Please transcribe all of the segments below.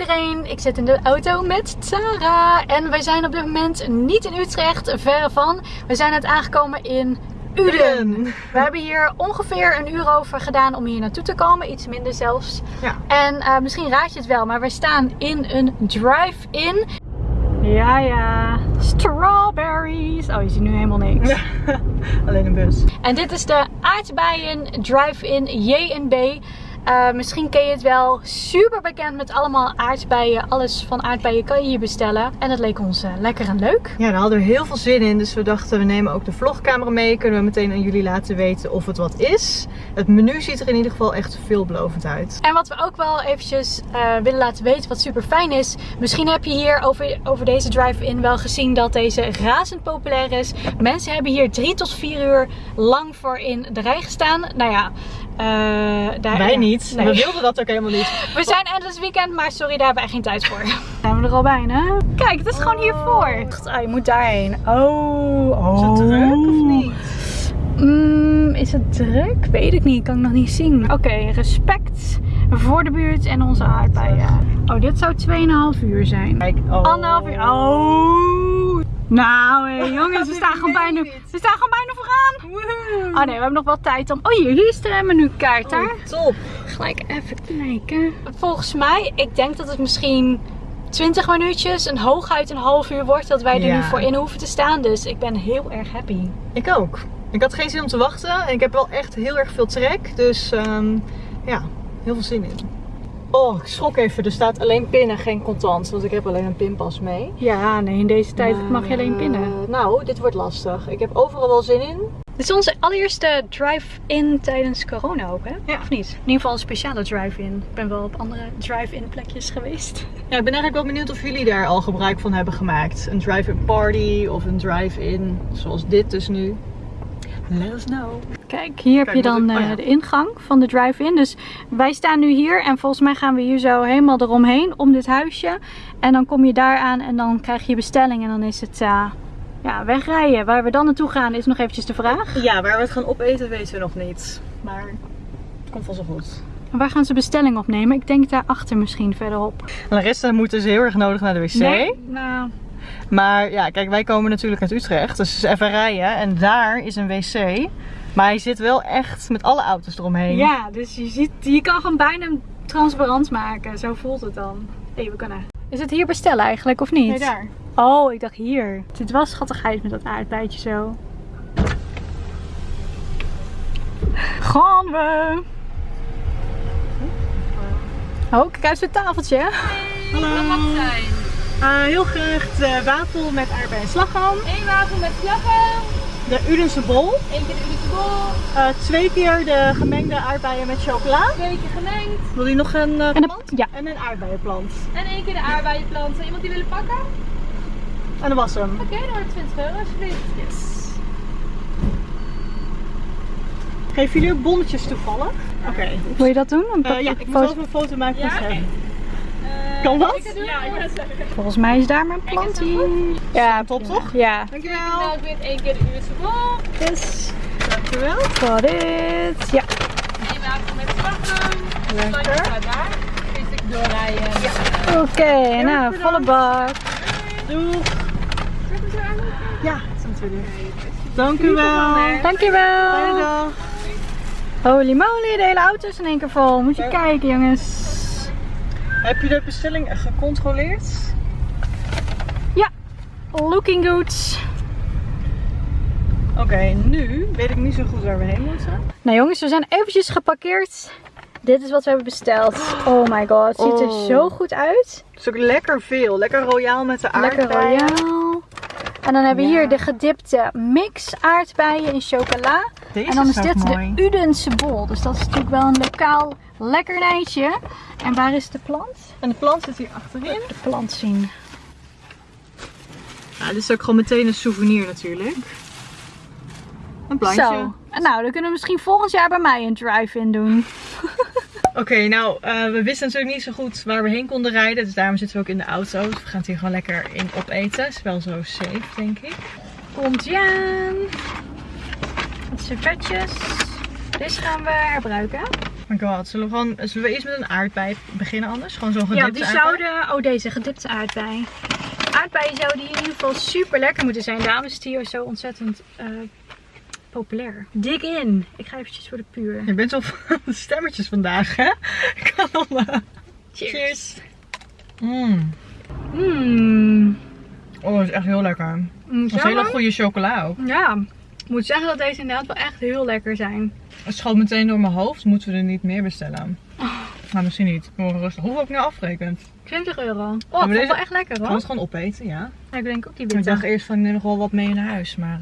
iedereen, ik zit in de auto met Sarah en wij zijn op dit moment niet in Utrecht, verre van. We zijn net aangekomen in Uden. We hebben hier ongeveer een uur over gedaan om hier naartoe te komen, iets minder zelfs. Ja. En eh, misschien raad je het wel, maar we staan in een drive-in. Ja, ja. Strawberries. Oh, je ziet nu helemaal niks. Alleen een bus. En dit is de aardbeien drive-in J&B. Uh, misschien ken je het wel. Super bekend met allemaal aardbeien. Alles van aardbeien kan je hier bestellen. En dat leek ons uh, lekker en leuk. Ja, daar hadden we heel veel zin in. Dus we dachten we nemen ook de vlogcamera mee. Kunnen we meteen aan jullie laten weten of het wat is. Het menu ziet er in ieder geval echt veelbelovend uit. En wat we ook wel eventjes uh, willen laten weten wat super fijn is. Misschien heb je hier over, over deze drive-in wel gezien dat deze razend populair is. Mensen hebben hier drie tot vier uur lang voor in de rij gestaan. Nou ja, daar, Wij niet. Nee. We wilden dat ook helemaal niet. We zijn endless weekend, maar sorry, daar hebben wij geen tijd voor. Zijn we er al bijna? Kijk, het is oh. gewoon hiervoor. Oh, je moet daarheen. Oh. oh. Is het druk of niet? Mm, is het druk? Weet ik niet. Kan ik nog niet zien. Oké, okay, respect voor de buurt en onze aardbeien. Oh, dit zou 2,5 uur zijn. Kijk, oh. Anderhalf uur. Oh. Nou, hey, jongens, we staan, gewoon bijna, we staan gewoon bijna vooraan. Oh nee, we hebben nog wel tijd om... Oh hier, hier is de menukaart daar. Oh, top. Gelijk even kijken. Volgens mij, ik denk dat het misschien 20 minuutjes en hooguit een half uur wordt dat wij er nu voor in hoeven te staan. Dus ik ben heel erg happy. Ik ook. Ik had geen zin om te wachten en ik heb wel echt heel erg veel trek. Dus um, ja, heel veel zin in. Oh, ik schrok even. Er staat alleen pinnen, geen contant. Want ik heb alleen een pinpas mee. Ja, nee, in deze tijd mag je alleen pinnen. Uh, nou, dit wordt lastig. Ik heb overal wel zin in. Dit is onze allereerste drive-in tijdens corona ook, hè? Ja. Of niet? In ieder geval een speciale drive-in. Ik ben wel op andere drive-in plekjes geweest. Ja, ik ben eigenlijk wel benieuwd of jullie daar al gebruik van hebben gemaakt. Een drive-in party of een drive-in, zoals dit dus nu. Let us know. Kijk, hier heb je dan oh de ingang van de drive-in. Dus wij staan nu hier en volgens mij gaan we hier zo helemaal eromheen, om dit huisje. En dan kom je daar aan en dan krijg je bestelling en dan is het... Uh, ja, wegrijden. Waar we dan naartoe gaan is nog eventjes de vraag. Ja, waar we het gaan opeten weten we nog niet. Maar het komt wel zo goed. En waar gaan ze bestelling opnemen? Ik denk daarachter misschien verderop. Larissa moet dus heel erg nodig naar de wc. Nee, nou... Maar ja, kijk, wij komen natuurlijk uit Utrecht. Dus even rijden. En daar is een wc. Maar hij zit wel echt met alle auto's eromheen. Ja, dus je, ziet, je kan gewoon bijna transparant maken. Zo voelt het dan. Hé, hey, we kunnen. Is het hier bestellen eigenlijk of niet? Nee, daar. Oh, ik dacht hier. Dit was schattigheid met dat aardbeidje zo. Gaan we! Oh, kijk uit het tafeltje. Hey, Hallo. Wat mag het zijn? Uh, heel graag de wafel met aardbei en slagroom. Eén wafel met slagroom. De Udense bol. Eén keer de Udense bol. Uh, twee keer de gemengde aardbeien met chocola. Twee keer gemengd. Wil je nog een uh, en plant? Ja. En een aardbeienplant. En één keer de aardbeienplant. Zou iemand die willen pakken? En dat was hem. Oké, okay, dan wordt 20 euro alsjeblieft. Yes. Geven jullie ook bonnetjes toevallig? Oké. Okay. Wil je dat doen? Uh, ja, ik moet even een foto maken van ja? Kan dat? Ja, ik ben zeggen. Volgens mij is daar mijn plantie. Ja, top toch? Ja. Dankjewel. Ik één keer de Uurtse bol. Yes. Dankjewel. Voor dit. Ja. Eén wapen met slagroom. Lekker. daar. Je een doorrijden. Ja. Oké, okay, nou, volle bak. Doeg. Ja, dat we Dank u wel. Dankjewel. Fijne dag. Holy moly, de hele auto is in één keer vol. Moet je kijken jongens. Heb je de bestelling gecontroleerd? Ja, looking good. Oké, okay, nu weet ik niet zo goed waar we heen moeten. Nou jongens, we zijn eventjes geparkeerd. Dit is wat we hebben besteld. Oh my god, het ziet er zo Oh. goed uit. Het is ook lekker veel. Lekker royaal met de Lekker aardbeien. royaal. En dan hebben we Ja. hier de gedipte mix aardbeien in chocola. Deze En dan is dit mooi. de Udense bol. Dus dat is natuurlijk wel een lokaal lekkernijtje. En waar is de plant? En de plant zit hier achterin. De plant zien. Ja, dit is ook gewoon meteen een souvenir natuurlijk. Een plantje. Zo. En nou, dan kunnen we misschien volgend jaar bij mij een drive-in doen. Oké, nou, eh, we wisten natuurlijk niet zo goed waar we heen konden rijden. Dus daarom zitten we ook in de auto. Dus we gaan het hier gewoon lekker in opeten. Is wel zo safe, denk ik. Komt ie aan. Wat servetjes. Deze gaan we herbruiken. My god. Zullen we, gewoon, zullen we eerst met een aardbei beginnen anders? Gewoon zo'n gedipte Ja, die aardbei? zouden... Oh, deze gedipte aardbei. Aardbeien zouden in ieder geval super lekker moeten zijn. Daarom is hier zo ontzettend eh, populair. Dig in. Ik ga eventjes voor de puur. Je bent zo van de stemmetjes vandaag, hè? Ik kan al... eh, Cheers. Mm. Mmm. Oh, dat is echt heel lekker. Dat is hele goede chocola ook. Ja. Ik moet zeggen dat deze inderdaad wel echt heel lekker zijn. Het schoot meteen door mijn hoofd. Moeten we er niet meer bestellen? Maar misschien niet. Gewoon rustig. Hoeveel heb ik nou afgerekend? 20 euro. Oh, deze- wel echt lekker Kan hoor. het gewoon opeten, ja. Ja, ik denk ook die Ik dacht witte. eerst van ik neem nog wel wat mee naar huis, maar...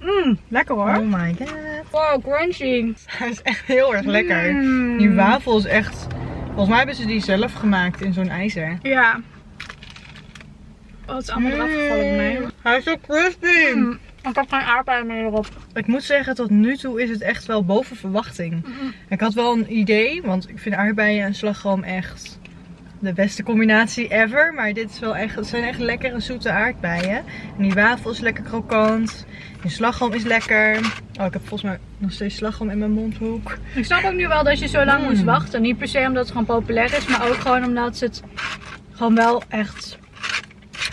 Mmm, lekker hoor. Oh my god. Wow, crunchy. Hij is echt heel erg lekker. Mm. Die wafel is echt... Volgens mij hebben ze die zelf gemaakt in zo'n ijzer. Ja. Oh, het is allemaal eraf gevallen op mij. Hij is zo crispy. Mm, Ik heb geen aardbeien meer erop. Ik moet zeggen, tot nu toe is het echt wel boven verwachting. Ik had wel een idee, want ik vind aardbeien en slagroom echt de beste combinatie ever. Maar dit is wel echt, het zijn echt lekkere zoete aardbeien. En die wafel is lekker krokant. Die slagroom is lekker. Oh, ik heb volgens mij nog steeds slagroom in mijn mondhoek. Ik snap ook nu wel dat je zo lang Mm. moest wachten. Niet per se omdat het gewoon populair is, maar ook gewoon omdat het gewoon wel echt...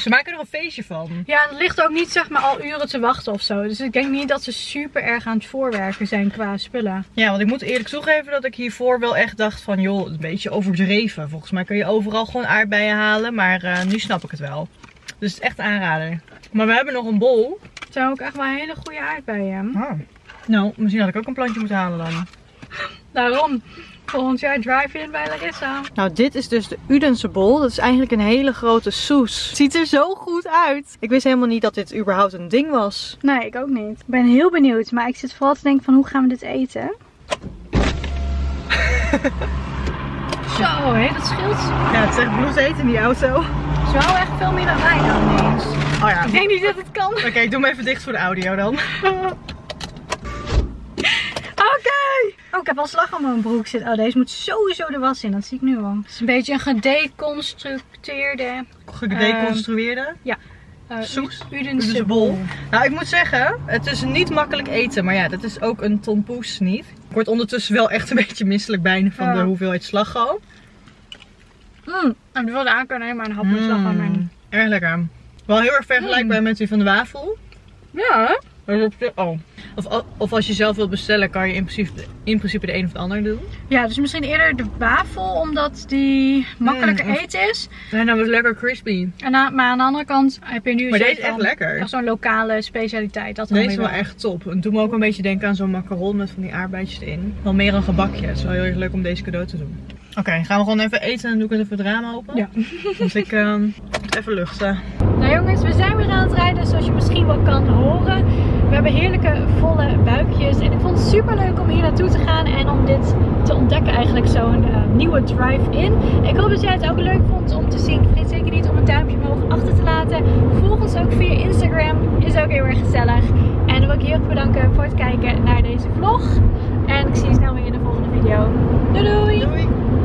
Ze maken er een feestje van. Ja, het ligt ook niet zeg maar al uren te wachten of zo. Dus ik denk niet dat ze super erg aan het voorwerken zijn qua spullen. Ja, want ik moet eerlijk toegeven dat ik hiervoor wel echt dacht van, joh, een beetje overdreven. Volgens mij kun je overal gewoon aardbeien halen, maar eh, nu snap ik het wel. Dus het is echt een aanrader. Maar we hebben nog een bol. Het zijn ook echt wel hele goede aardbeien. Ah. Nou, misschien had ik ook een plantje moeten halen dan. Daarom, volgend jaar drive-in bij Larissa. Nou, dit is dus de Udense bol. Dat is eigenlijk een hele grote soes. Ziet er zo goed uit. Ik wist helemaal niet dat dit überhaupt een ding was. Nee, ik ook niet. Ik ben heel benieuwd, maar ik zit vooral te denken van hoe gaan we dit eten? Zo, hé, dat scheelt. Ja, het is echt bloedheet in die auto. Het is wel echt veel meer dan wij dan ineens. Oh ja. Ik denk niet dat het kan. Oké, ik doe hem even dicht voor de audio dan. Oké! Oh, ik heb al slag aan mijn broek zitten. Oh, deze moet sowieso de was in. Dat zie ik nu al. Het is een beetje een gedeconstructeerde Gedeconstrueerde. uh, Soes? Udense Udense bol. bol. Nou, ik moet zeggen, het is niet makkelijk eten. Maar ja, dat is ook een tompoes niet. Ik word ondertussen wel echt een beetje misselijk bijna van Ja. de hoeveelheid slagroom. Mm. En ik wilde aan kunnen nemen maar een hap met slag aan mijn... Mm, Erg lekker. Wel heel erg vergelijkbaar met die van de wafel. Ja, hè? Maar op zich- Oh. Of, of als je zelf wilt bestellen, kan je in principe, in principe de een of de ander doen. Ja, dus misschien eerder de wafel, omdat die makkelijker Mm, of- eten is. Ja, nou was lekker crispy. En aan- maar aan de andere kant heb je nu Maar deze is echt van- lekker. echt zo'n lokale specialiteit. Dat dan Deze is wel echt top. En doe me ook een beetje denken aan zo'n macaron met van die aardbeidjes erin. Wel meer een gebakje. Het is wel heel erg leuk om deze cadeau te doen. Oké, gaan we gewoon even eten en doe ik het even het raam open? Ja. Want ik ehm, moet even luchten. Nou jongens, we zijn weer aan het rijden zoals je misschien wel kan horen. We hebben heerlijke volle buikjes en ik vond het super leuk om hier naartoe te gaan en om dit te ontdekken eigenlijk zo'n eh, nieuwe drive-in. Ik hoop dat jij het ook leuk vond om te zien. Vergeet zeker niet om een duimpje omhoog achter te laten. Volg ons ook via Instagram, is ook heel erg gezellig. En dan wil ik je heel erg bedanken voor het kijken naar deze vlog. En ik zie je snel weer in de volgende video. Doei doei! Doei!